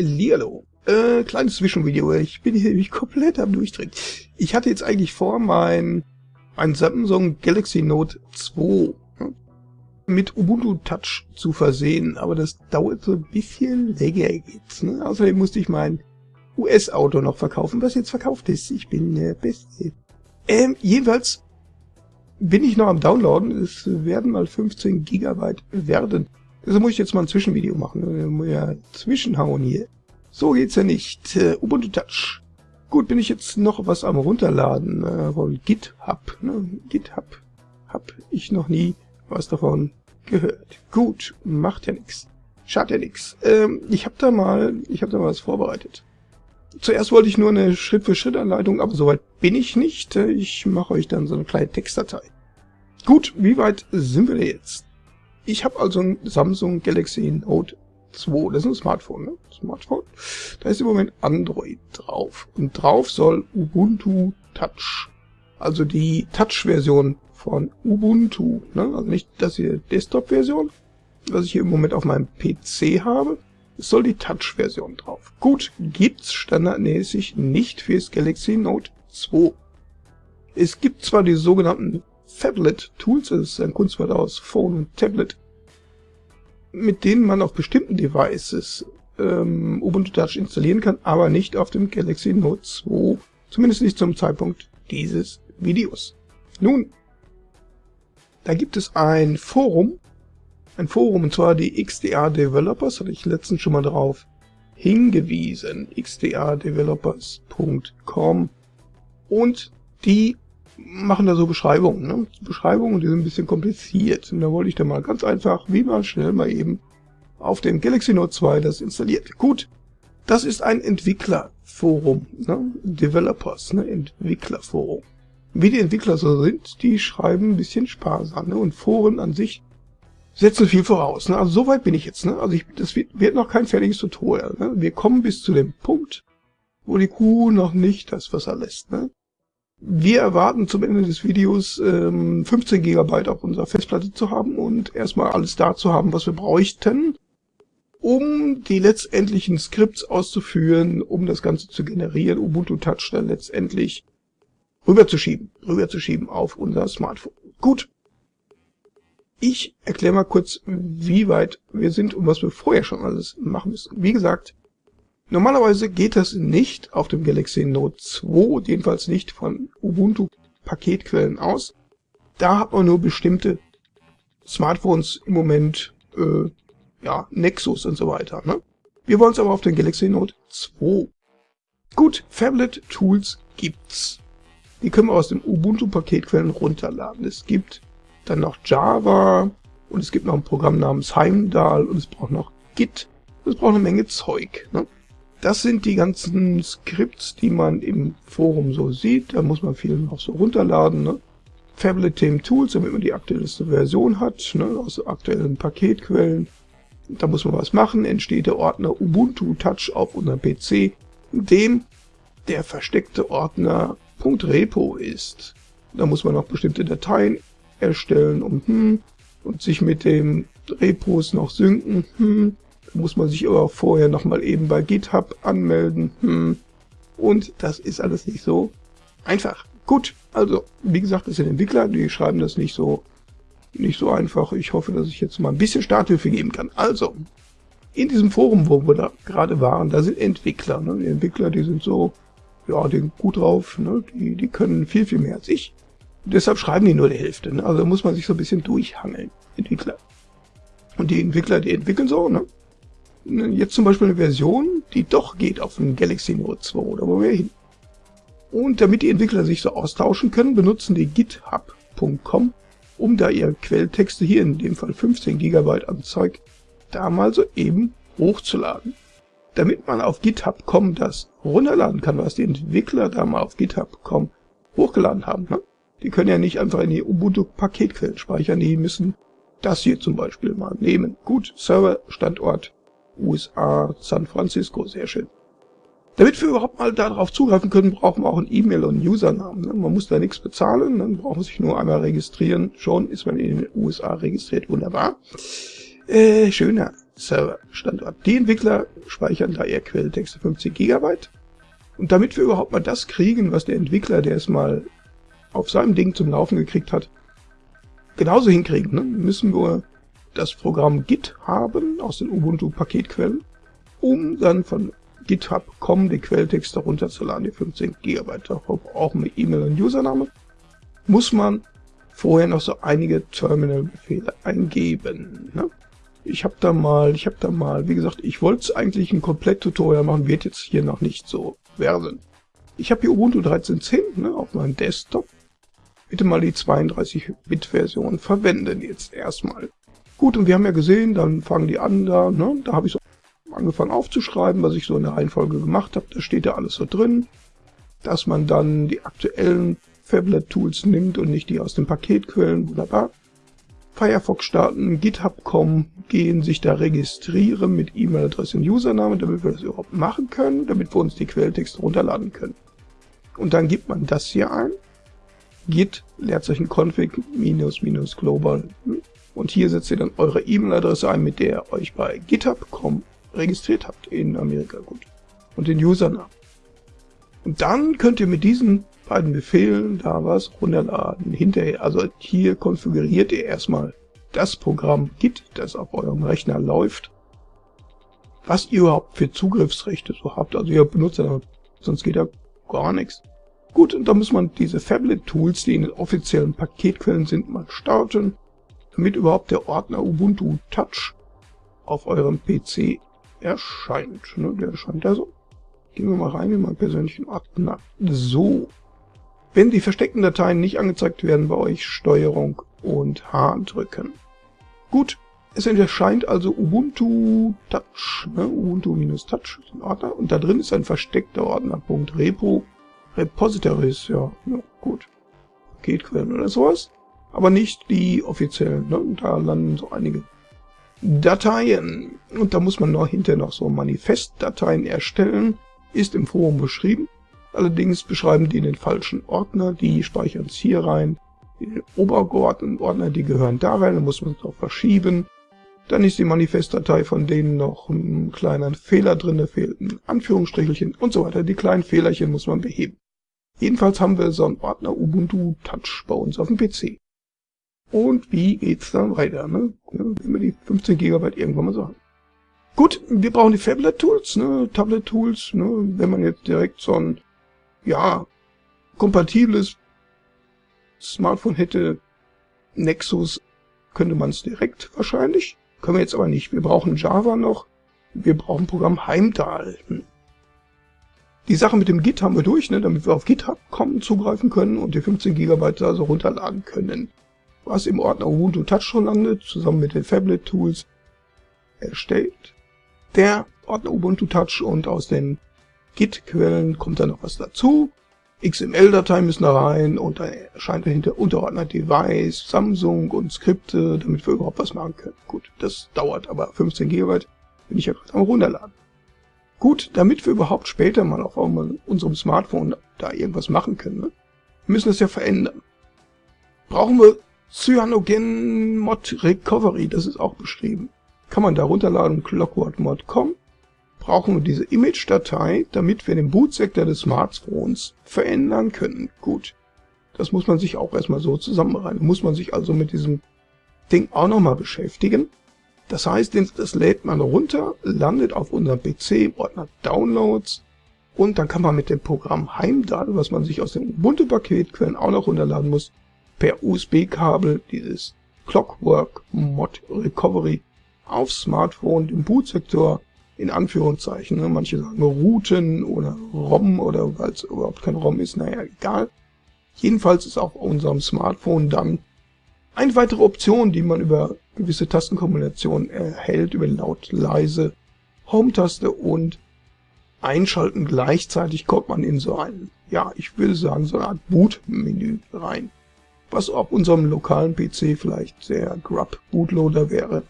Hallihallo. Äh, kleines Zwischenvideo. Ich bin hier nämlich komplett am Durchdrehen. Ich hatte jetzt eigentlich vor, mein, mein Samsung Galaxy Note 2 hm, mit Ubuntu Touch zu versehen, aber das dauert so ein bisschen länger jetzt. Ne? Außerdem musste ich mein US-Auto noch verkaufen, was jetzt verkauft ist. Ich bin der Beste. Ähm, jedenfalls bin ich noch am Downloaden. Es werden mal 15 Gigabyte werden. Also muss ich jetzt mal ein Zwischenvideo machen. Muss ja zwischenhauen hier. So geht's ja nicht. Uh, Ubuntu Touch. Gut, bin ich jetzt noch was am runterladen äh, von GitHub. Ne? GitHub. Hab ich noch nie was davon gehört. Gut, macht ja nichts. Schadet ja nichts. Ähm, ich habe da mal, ich habe da mal was vorbereitet. Zuerst wollte ich nur eine Schritt-für-Schritt-Anleitung, aber soweit bin ich nicht. Ich mache euch dann so eine kleine Textdatei. Gut, wie weit sind wir denn jetzt? Ich habe also ein Samsung Galaxy Note 2. Das ist ein Smartphone, ne? Smartphone. Da ist im Moment Android drauf. Und drauf soll Ubuntu Touch. Also die Touch-Version von Ubuntu. Ne? Also nicht das hier Desktop-Version, was ich hier im Moment auf meinem PC habe. Es soll die Touch-Version drauf. Gut, gibt's standardmäßig nicht fürs Galaxy Note 2. Es gibt zwar die sogenannten Phablet Tools, das ist ein Kunstwort aus Phone und Tablet, mit denen man auf bestimmten Devices ähm, Ubuntu Touch installieren kann, aber nicht auf dem Galaxy Note 2, zumindest nicht zum Zeitpunkt dieses Videos. Nun, da gibt es ein Forum, ein Forum, und zwar die XDR Developers, hatte ich letztens schon mal drauf hingewiesen, xdrdevelopers.com und die machen da so Beschreibungen, ne? Beschreibungen, die sind ein bisschen kompliziert. Und da wollte ich dann mal ganz einfach, wie man schnell mal eben auf dem Galaxy Note 2 das installiert. Gut, das ist ein Entwicklerforum, ne? Developers, ne? Entwicklerforum. Wie die Entwickler so sind, die schreiben ein bisschen sparsam, ne? Und Foren an sich setzen viel voraus, ne? Also soweit bin ich jetzt, ne? Also ich, das wird, wird noch kein fertiges Tutorial, ne? Wir kommen bis zu dem Punkt, wo die Kuh noch nicht das Wasser lässt, ne? Wir erwarten zum Ende des Videos ähm, 15 GB auf unserer Festplatte zu haben und erstmal alles da zu haben, was wir bräuchten, um die letztendlichen Skripts auszuführen, um das Ganze zu generieren, Ubuntu Touch dann letztendlich rüberzuschieben, rüberzuschieben auf unser Smartphone. Gut. Ich erkläre mal kurz, wie weit wir sind und was wir vorher schon alles machen müssen. Wie gesagt, Normalerweise geht das nicht auf dem Galaxy Note 2, jedenfalls nicht von Ubuntu Paketquellen aus. Da hat man nur bestimmte Smartphones im Moment, äh, ja, Nexus und so weiter. Ne? Wir wollen es aber auf den Galaxy Note 2. Gut, Phablet Tools gibt's. Die können wir aus dem Ubuntu Paketquellen runterladen. Es gibt dann noch Java und es gibt noch ein Programm namens Heimdall und es braucht noch Git. Es braucht eine Menge Zeug. Ne? Das sind die ganzen Skripts, die man im Forum so sieht. Da muss man viel noch so runterladen. Ne? Phablet Theme Tools, damit man die aktuellste Version hat, ne? aus aktuellen Paketquellen. Da muss man was machen. Entsteht der Ordner Ubuntu Touch auf unserem PC, in dem der versteckte Ordner .repo ist. Da muss man noch bestimmte Dateien erstellen und, hm, und sich mit dem Repos noch synken. Hm, muss man sich aber auch vorher nochmal eben bei GitHub anmelden. Hm. Und das ist alles nicht so einfach. Gut, also wie gesagt, es sind Entwickler, die schreiben das nicht so nicht so einfach. Ich hoffe, dass ich jetzt mal ein bisschen Starthilfe geben kann. Also, in diesem Forum, wo wir da gerade waren, da sind Entwickler. Ne? Die Entwickler, die sind so, ja, die sind gut drauf, ne? die, die können viel, viel mehr als ich. deshalb schreiben die nur die Hälfte. Ne? Also muss man sich so ein bisschen durchhangeln, Entwickler. Und die Entwickler, die entwickeln so, ne? Jetzt zum Beispiel eine Version, die doch geht auf dem Galaxy Note 2 oder wo wir hin. Und damit die Entwickler sich so austauschen können, benutzen die github.com, um da ihre Quelltexte, hier in dem Fall 15 GB an Zeug, da mal so eben hochzuladen. Damit man auf github.com das runterladen kann, was die Entwickler da mal auf github.com hochgeladen haben. Ne? Die können ja nicht einfach in die Ubuntu-Paketquellen speichern, die müssen das hier zum Beispiel mal nehmen. Gut, Serverstandort USA, San Francisco, sehr schön. Damit wir überhaupt mal darauf zugreifen können, brauchen wir auch ein E-Mail und einen Usernamen. Ne? Man muss da nichts bezahlen, dann braucht man sich nur einmal registrieren. Schon ist man in den USA registriert, wunderbar. Äh, schöner Serverstandort. Die Entwickler speichern da ihr Quelltexte 50 GB. Und damit wir überhaupt mal das kriegen, was der Entwickler, der es mal auf seinem Ding zum Laufen gekriegt hat, genauso hinkriegen, ne, müssen wir das Programm Git haben aus den Ubuntu-Paketquellen, um dann von GitHub.com die Quelltexte runterzuladen, die 15 GB. Dafür brauchen wir E-Mail und Username. Muss man vorher noch so einige Terminal-Befehle eingeben. Ne? Ich habe da mal, ich habe da mal, wie gesagt, ich wollte eigentlich ein Komplett-Tutorial machen, wird jetzt hier noch nicht so werden. Ich habe hier Ubuntu 13.10 ne, auf meinem Desktop. Bitte mal die 32-Bit-Version verwenden jetzt erstmal. Gut, und wir haben ja gesehen, dann fangen die an da, ne, da habe ich so angefangen aufzuschreiben, was ich so in der Reihenfolge gemacht habe. Da steht ja alles so drin, dass man dann die aktuellen Fablet-Tools nimmt und nicht die aus den Paketquellen, wunderbar. Firefox starten, GitHub kommen, gehen, sich da registrieren mit E-Mail-Adresse und Username, damit wir das überhaupt machen können, damit wir uns die Quelltexte runterladen können. Und dann gibt man das hier ein, git Leerzeichen config minus minus global und hier setzt ihr dann eure E-Mail-Adresse ein, mit der ihr euch bei GitHub.com registriert habt in Amerika, gut. Und den Username. Und dann könnt ihr mit diesen beiden Befehlen da was runterladen. Hinterher, also hier konfiguriert ihr erstmal das Programm Git, das auf eurem Rechner läuft, was ihr überhaupt für Zugriffsrechte so habt. Also ihr benutzt ja, sonst geht ja gar nichts. Gut, und da muss man diese Fablet-Tools, die in den offiziellen Paketquellen sind, mal starten, damit überhaupt der Ordner Ubuntu Touch auf eurem PC erscheint. Ne, der erscheint da so. Gehen wir mal rein in meinen persönlichen Ordner. So. Wenn die versteckten Dateien nicht angezeigt werden, bei euch Steuerung und H drücken. Gut, es erscheint also Ubuntu Touch, ne? Ubuntu-Touch ein Ordner und da drin ist ein versteckter Ordner, Punkt Repo, Repositories, ja, ja gut, Paketquellen oder sowas, aber nicht die offiziellen, ne? da landen so einige Dateien. Und da muss man noch hinterher noch so Manifestdateien erstellen. Ist im Forum beschrieben. Allerdings beschreiben die den falschen Ordner. Die speichern es hier rein. Den obergeordneten Ordner, die gehören da rein. Da muss man es auch verschieben. Dann ist die Manifestdatei von denen noch ein kleiner Fehler drin. Da fehlt ein Anführungsstrichelchen und so weiter. Die kleinen Fehlerchen muss man beheben. Jedenfalls haben wir so einen Ordner Ubuntu Touch bei uns auf dem PC. Und wie geht's dann weiter, ne? Wenn wir die 15 GB irgendwann mal so haben. Gut, wir brauchen die Fablet-Tools, ne? Tablet-Tools, ne? Wenn man jetzt direkt so ein, ja, kompatibles Smartphone hätte, Nexus, könnte man es direkt wahrscheinlich. Können wir jetzt aber nicht. Wir brauchen Java noch. Wir brauchen Programm Heimdall. Hm. Die Sache mit dem Git haben wir durch, ne, damit wir auf GitHub kommen, zugreifen können und die 15 GB also runterladen können was im Ordner Ubuntu Touch schon landet, zusammen mit den Fablet Tools erstellt. Der Ordner Ubuntu Touch und aus den Git-Quellen kommt dann noch was dazu. XML-Dateien müssen da rein und dann erscheint dahinter Unterordner Device, Samsung und Skripte, damit wir überhaupt was machen können. Gut, das dauert aber 15 GB, bin ich ja gerade am runterladen. Gut, damit wir überhaupt später mal auf unserem Smartphone da irgendwas machen können, ne, müssen wir es ja verändern. Brauchen wir Cyanogen Mod Recovery, das ist auch beschrieben. Kann man da runterladen, clockworkmod.com. Brauchen wir diese Image-Datei, damit wir den Bootsektor des Smartphones verändern können. Gut, das muss man sich auch erstmal so zusammenreihen. Muss man sich also mit diesem Ding auch nochmal beschäftigen. Das heißt, das lädt man runter, landet auf unserem PC im Ordner Downloads und dann kann man mit dem Programm Heimdall, was man sich aus dem Ubuntu-Paketquellen auch noch runterladen muss, per USB-Kabel dieses Clockwork Mod Recovery auf Smartphone den Bootsektor in Anführungszeichen. Ne? Manche sagen Routen oder ROM oder weil es überhaupt kein ROM ist, naja, egal. Jedenfalls ist auf unserem Smartphone dann eine weitere Option, die man über gewisse Tastenkombinationen erhält, über laut, leise, Home-Taste und Einschalten gleichzeitig kommt man in so ein, ja, ich würde sagen, so eine Art Boot-Menü rein was auf unserem lokalen PC vielleicht der Grub Bootloader wäre,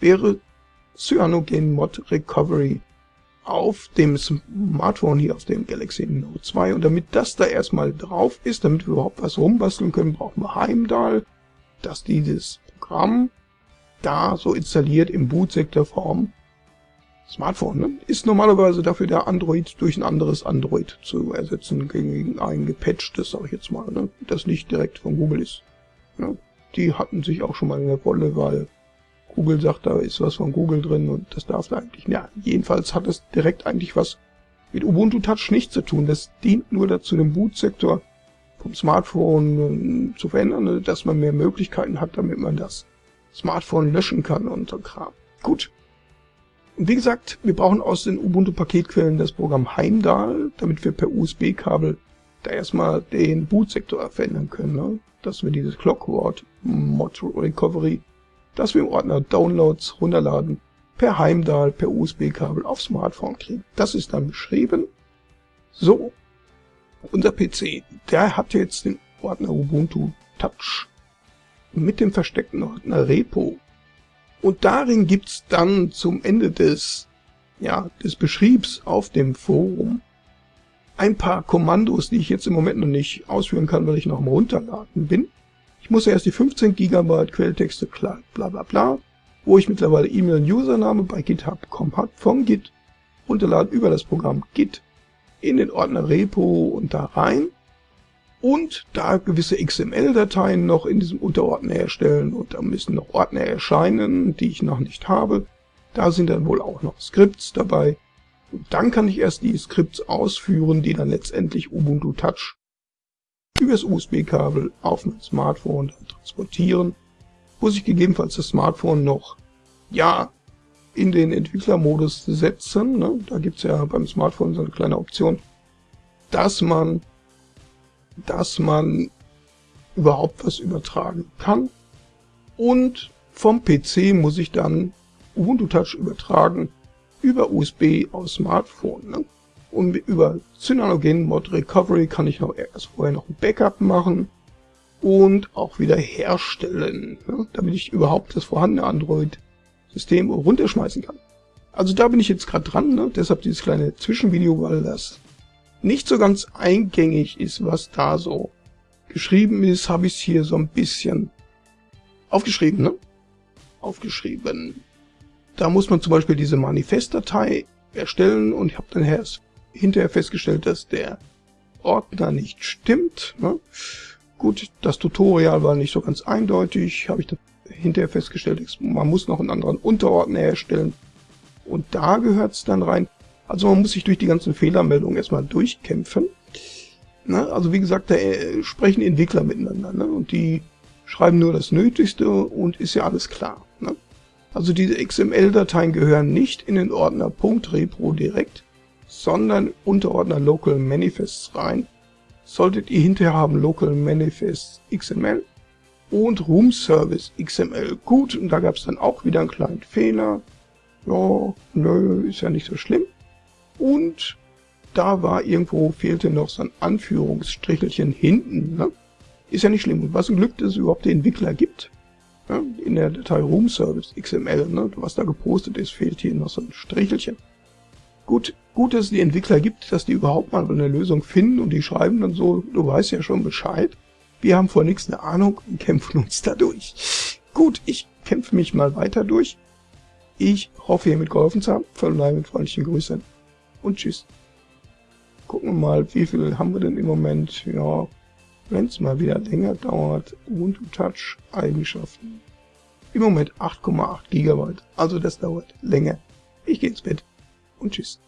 wäre Cyanogen Mod Recovery auf dem Smartphone hier, auf dem Galaxy Note 2. Und damit das da erstmal drauf ist, damit wir überhaupt was rumbasteln können, brauchen wir Heimdall, dass dieses Programm da so installiert im Bootsektorform. Smartphone ne? ist normalerweise dafür der Android durch ein anderes Android zu ersetzen, gegen ein gepatchtes, sag ich jetzt mal, ne? das nicht direkt von Google ist. Ne? Die hatten sich auch schon mal in der Rolle, weil Google sagt, da ist was von Google drin und das darf da eigentlich. Ja, jedenfalls hat es direkt eigentlich was mit Ubuntu Touch nichts zu tun. Das dient nur dazu, den Bootsektor vom Smartphone äh, zu verändern, ne, dass man mehr Möglichkeiten hat, damit man das Smartphone löschen kann und so Kram. Gut. Wie gesagt, wir brauchen aus den Ubuntu-Paketquellen das Programm Heimdall, damit wir per USB-Kabel da erstmal den Bootsektor verändern können. Ne? Dass wir dieses Clockword Mod Recovery, dass wir im Ordner Downloads runterladen, per Heimdall, per USB-Kabel auf Smartphone kriegen. Das ist dann beschrieben. So, unser PC, der hat jetzt den Ordner Ubuntu Touch mit dem versteckten Ordner Repo. Und darin gibt's dann zum Ende des, ja, des Beschriebs auf dem Forum ein paar Kommandos, die ich jetzt im Moment noch nicht ausführen kann, weil ich noch am Runterladen bin. Ich muss erst die 15 GB Quelltexte klar, bla bla bla, wo ich mittlerweile E-Mail und Username bei GitHub.com habe, von Git runterladen über das Programm Git in den Ordner Repo und da rein und da gewisse XML-Dateien noch in diesem Unterordner erstellen und da müssen noch Ordner erscheinen, die ich noch nicht habe. Da sind dann wohl auch noch Skripts dabei. Und dann kann ich erst die Skripts ausführen, die dann letztendlich Ubuntu Touch übers USB-Kabel auf mein Smartphone transportieren. Muss ich gegebenenfalls das Smartphone noch, ja, in den Entwicklermodus setzen. Ne? Da gibt's ja beim Smartphone so eine kleine Option, dass man dass man überhaupt was übertragen kann. Und vom PC muss ich dann Ubuntu Touch übertragen über USB aus Smartphone. Ne? Und über Cyanogen Mod Recovery kann ich noch erst vorher noch ein Backup machen und auch wieder herstellen, ne? damit ich überhaupt das vorhandene Android-System runterschmeißen kann. Also da bin ich jetzt gerade dran, ne? deshalb dieses kleine Zwischenvideo, weil das nicht so ganz eingängig ist, was da so geschrieben ist, habe ich es hier so ein bisschen aufgeschrieben, ne? Aufgeschrieben. Da muss man zum Beispiel diese Manifestdatei erstellen und ich habe dann hinterher festgestellt, dass der Ordner nicht stimmt. Ne? Gut, das Tutorial war nicht so ganz eindeutig, habe ich dann hinterher festgestellt, man muss noch einen anderen Unterordner erstellen und da gehört es dann rein. Also man muss sich durch die ganzen Fehlermeldungen erstmal durchkämpfen. Ne? Also wie gesagt, da äh, sprechen Entwickler miteinander ne? und die schreiben nur das Nötigste und ist ja alles klar. Ne? Also diese XML-Dateien gehören nicht in den Ordner .repro direkt, sondern Unterordner Local Manifests rein. Solltet ihr hinterher haben Local Manifests XML und Room Service XML. Gut, und da gab es dann auch wieder einen kleinen Fehler. Ja, nö, ist ja nicht so schlimm. Und da war irgendwo, fehlte noch so ein Anführungsstrichelchen hinten. Ne? Ist ja nicht schlimm. Und was ein Glück, dass es überhaupt den Entwickler gibt. Ne? In der Datei Room Service XML, ne? was da gepostet ist, fehlt hier noch so ein Strichelchen. Gut, gut, dass es die Entwickler gibt, dass die überhaupt mal eine Lösung finden und die schreiben dann so, du weißt ja schon Bescheid. Wir haben vor nichts eine Ahnung und kämpfen uns da durch. Gut, ich kämpfe mich mal weiter durch. Ich hoffe, hiermit geholfen zu haben. Verbleibe mit freundlichen Grüßen und tschüss. Gucken wir mal, wie viel haben wir denn im Moment? Ja, wenn es mal wieder länger dauert, Ubuntu Touch Eigenschaften. Im Moment 8,8 GB, also das dauert länger. Ich gehe ins Bett und tschüss.